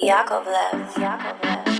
Yakovlev, Yakovlev.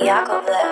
Yakovlev,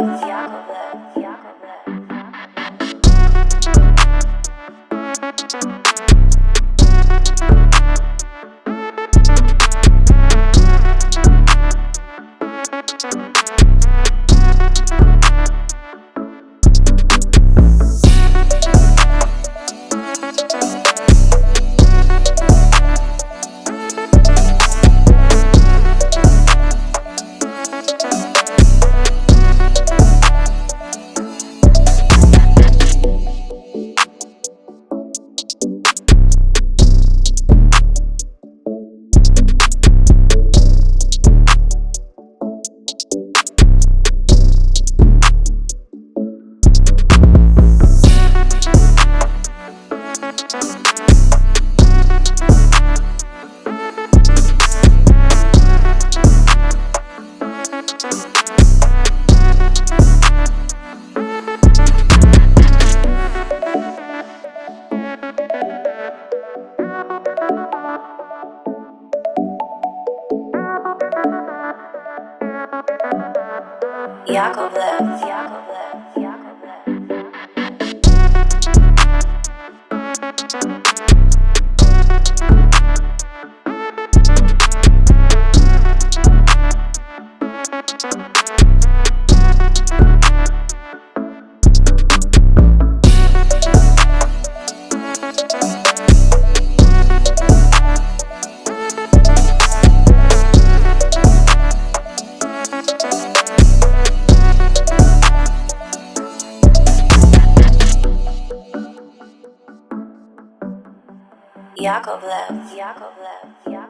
Yakovlev, Yakovlev, Yakovlev, Yakovlev, Yakovlev.